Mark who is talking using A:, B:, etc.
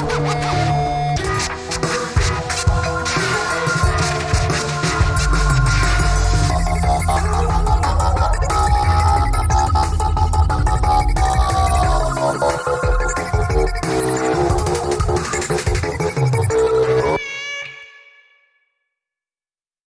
A: Ha ha ha!